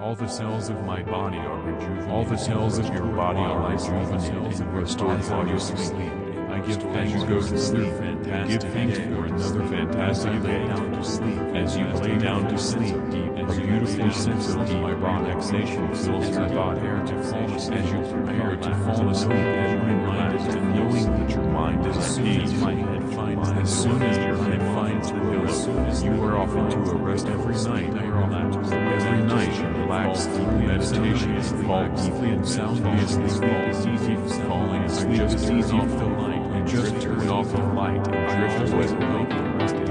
All the cells of my body are rejuvenated. All the cells of your body are rejuvenated and restored while you sleep. I give thanks go to sleep. Give thanks for another fantastic day. Down to sleep. As you lay down to sleep, a beautiful sense of deep relaxation fills your body. As you prepare to fall asleep, you reminded to knowing that your mind is at peace. As soon as your head finds the pillow, you are off into a rest every night. I Every night you relax deeply meditation and fall deeply and soundly asleep. It's easy falling asleep just easy off the light and just turn off the light and drift away.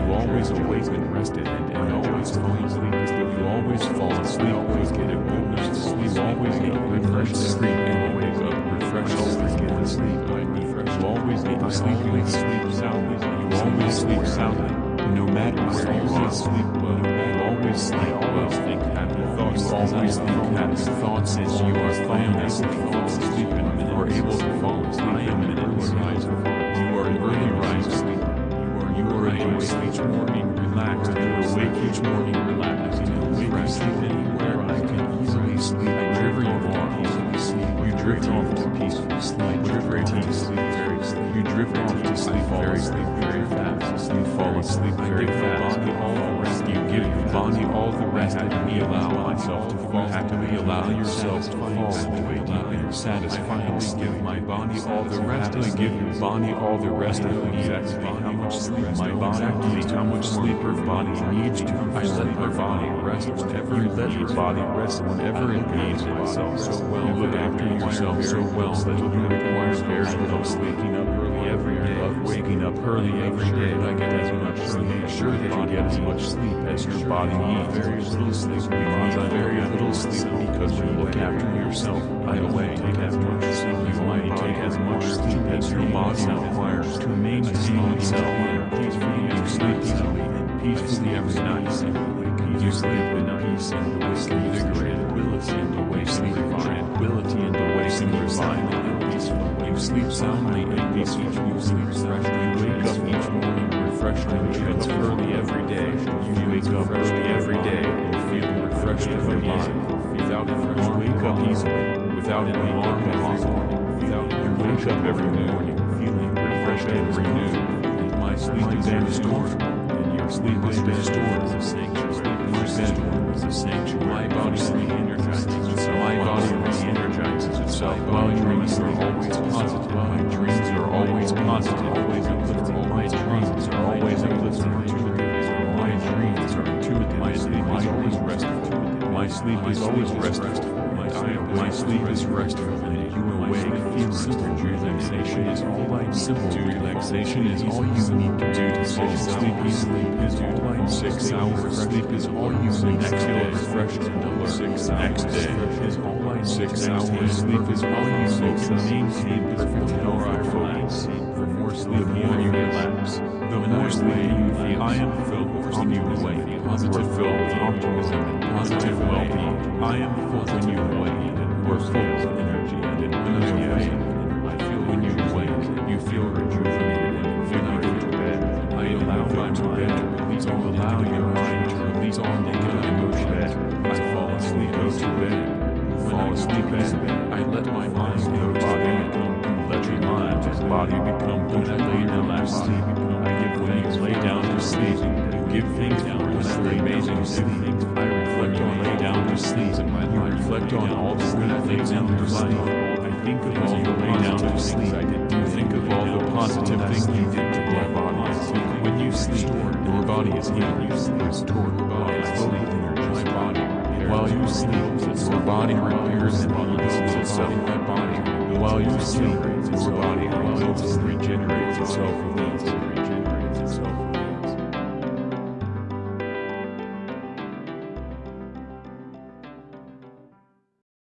You always awake and rested and, and always fall asleep. You always fall asleep, always get a good night's sleep. You always get a refreshed sleep and wake up refreshed. Always get to sleep and. You always get to sleep and sleep soundly. You always sleep soundly. No matter where you are, sleep well. You always sleep well. Think happy thoughts. You always think happy thoughts as you are falling asleep. Fall asleep and you are able to fall asleep. I am an early riser. You are an early riser. You are you are awake each morning relaxed. You are awake each morning relaxed. You awake sleep anywhere. I can easily sleep wherever you are. Easily sleep. You drift off to peaceful sleep. You drift to sleep very sleep. You drift off to sleep very sleep very fast. You fall asleep very fast. Body all the rest. You give your body all the rest. And me allow myself to fall. Happily allow yourself to fall away deep and satisfyingly give my body all the rest. I give your body all the rest. I know exactly how much sleep my body needs. How much sleep your body needs to. I let her body rest whenever it let her body rest whenever it needs myself so well. You look after yourself so well that you require very early every day. I get as much sleep. Make sure that you get as much sleep as your body needs. Very little sleep because I very little sleep because you look after yourself, I away take as much sleep. You might take as much sleep as your body requires to maintain itself peacefully. You sleep easily and peacefully every night. You sleep in peace and awake invigorated and awake sleep tranquility and awake refined and peaceful. You sleep soundly and peacefully. You sleep refreshed. Refreshed and wake up early every day. You wake up early every day and feel refreshed every day. Without an alarm, wake up easily. Without an alarm possible. Without you wake up every morning feeling refreshed and renewed. My sleep is restored, and your sleep is restored as a sanctuary. My bedroom is a sanctuary. My body re-energizes itself. My body re-energizes itself. Your dreams are always positive. My dreams are always positive. Always uplifting. Dreams are always uplifting. My dreams are intuitive. My sleep is always restful. My sleep is always restful. My sleep is restful. and you awake feel simple relaxation is all I simple relaxation is all you need to do to fall asleep easily is all I six hours sleep is all you need next day refreshed and alert six next day is all I six hours sleep is all you need to maintain perfect health I focus for more sleep more you relax more sleep you feel I am filled when you awake positive filled with optimism and positive well-being. I am full when you and we're full of energy and enthusiasm I feel when you awake you feel rejuvenated and invigorated to bed. I allow my mind to release all allow your mind to release all negative emotions I fall asleep go to bed. Asleep easily I let my mind go body become let your mind and body become when I lay down to sleep give things down when I lay amazing sleep I reflect on lay down to sleep heart reflect on all the good things in your life. I think of all the lay down to sleep. I did you think of all the positive things you did to my body. when you sleep your body is healed you sleep restored your body is fully energized my body while you sleep your body repairs and rebuilds itself. my body while you sleep your body rebuilds and regenerates itself